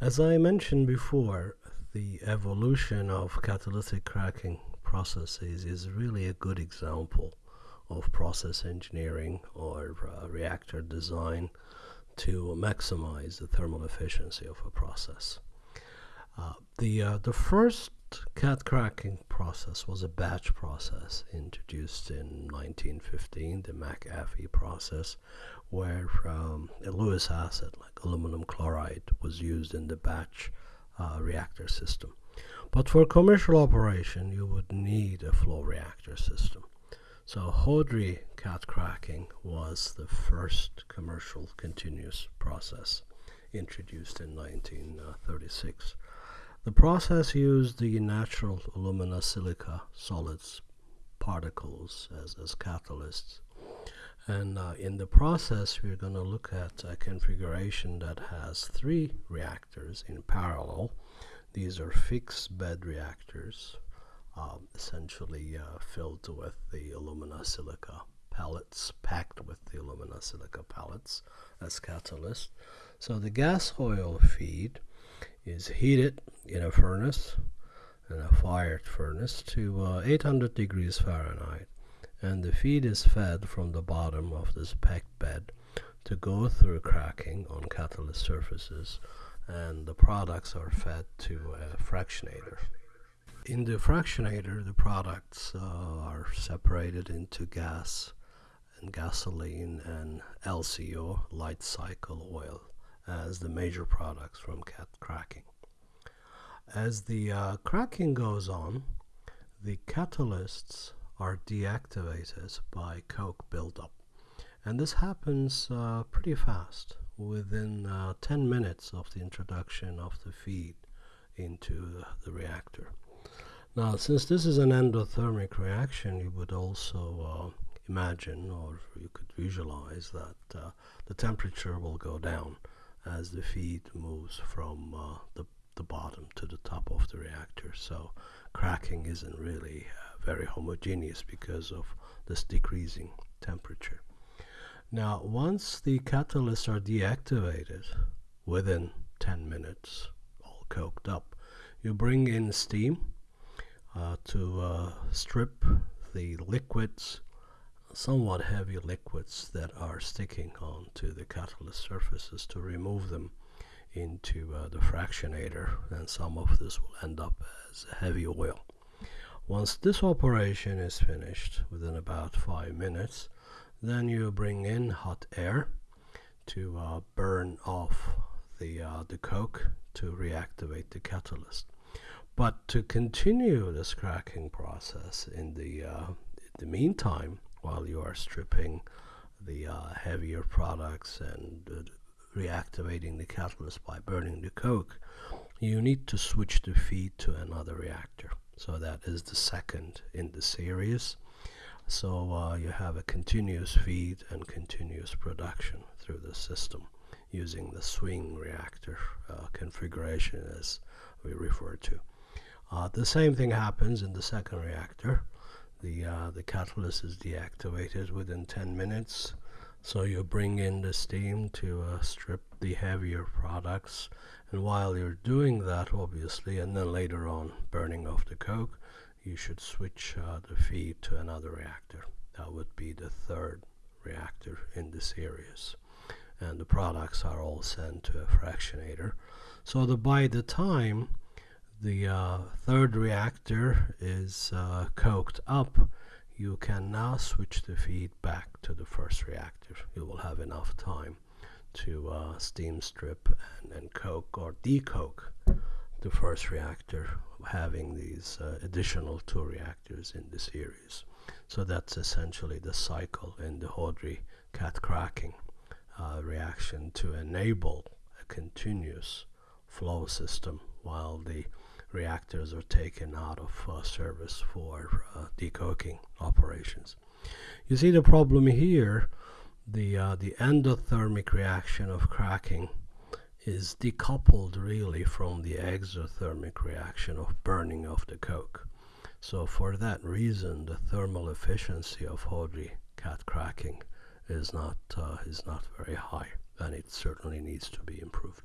As I mentioned before, the evolution of catalytic cracking processes is really a good example of process engineering or uh, reactor design to maximize the thermal efficiency of a process. Uh, the, uh, the first cat cracking process was a batch process introduced in 1915, the McAfee process, where um, a Lewis acid like aluminum chloride was used in the batch uh, reactor system. But for commercial operation, you would need a flow reactor system. So Houdry cat cracking was the first commercial continuous process introduced in 1936. The process used the natural alumina silica solids particles as, as catalysts. And uh, in the process, we're going to look at a configuration that has three reactors in parallel. These are fixed bed reactors um, essentially uh, filled with the alumina silica pellets, packed with the alumina silica pellets as catalyst. So the gas oil feed is heated in a furnace, in a fired furnace, to uh, 800 degrees Fahrenheit. And the feed is fed from the bottom of this packed bed to go through cracking on catalyst surfaces and the products are fed to a fractionator in the fractionator, the products uh, are separated into gas and gasoline and LCO, light cycle oil, as the major products from cat cracking. As the uh, cracking goes on, the catalysts are deactivated by coke buildup. And this happens uh, pretty fast, within uh, 10 minutes of the introduction of the feed into the, reactor. Now, since this is an endothermic reaction, you would also uh, imagine or you could visualize that uh, the temperature will go down as the feed moves from uh, the, the bottom to the top of the reactor. So cracking isn't really uh, very homogeneous because of this decreasing temperature. Now, once the catalysts are deactivated within 10 minutes, all coked up, you bring in steam uh, to uh, strip the liquids, somewhat heavy liquids that are sticking onto the catalyst surfaces to remove them into uh, the fractionator and some of this will end up as heavy oil. Once this operation is finished within about five minutes, then you bring in hot air to uh, burn off the, uh, the coke to reactivate the catalyst. But to continue this cracking process in the, uh, in the meantime, while you are stripping the uh, heavier products and uh, reactivating the catalyst by burning the coke, you need to switch the feed to another reactor. So that is the second in the series. So uh, you have a continuous feed and continuous production through the system using the swing reactor uh, configuration as we refer to. Uh, the same thing happens in the second reactor. The, uh, the catalyst is deactivated within 10 minutes. So you bring in the steam to uh, strip the heavier products. And while you're doing that, obviously, and then later on burning off the coke, you should switch uh, the feed to another reactor. That would be the third reactor in the series. And the products are all sent to a fractionator. So the, by the time the uh, third reactor is uh, coked up, you can now switch the feed back to the first reactor. You will have enough time to uh, steam strip and, and coke or decoke the first reactor, having these uh, additional two reactors in the series. So that's essentially the cycle in the Houdry cat cracking uh, reaction to enable a continuous flow system while the reactors are taken out of uh, service for uh, decoking operations. You see the problem here, the, uh, the endothermic reaction of cracking is decoupled really from the exothermic reaction of burning of the coke. So for that reason, the thermal efficiency of Houdry cat cracking is not, uh, is not very high, and it certainly needs to be improved.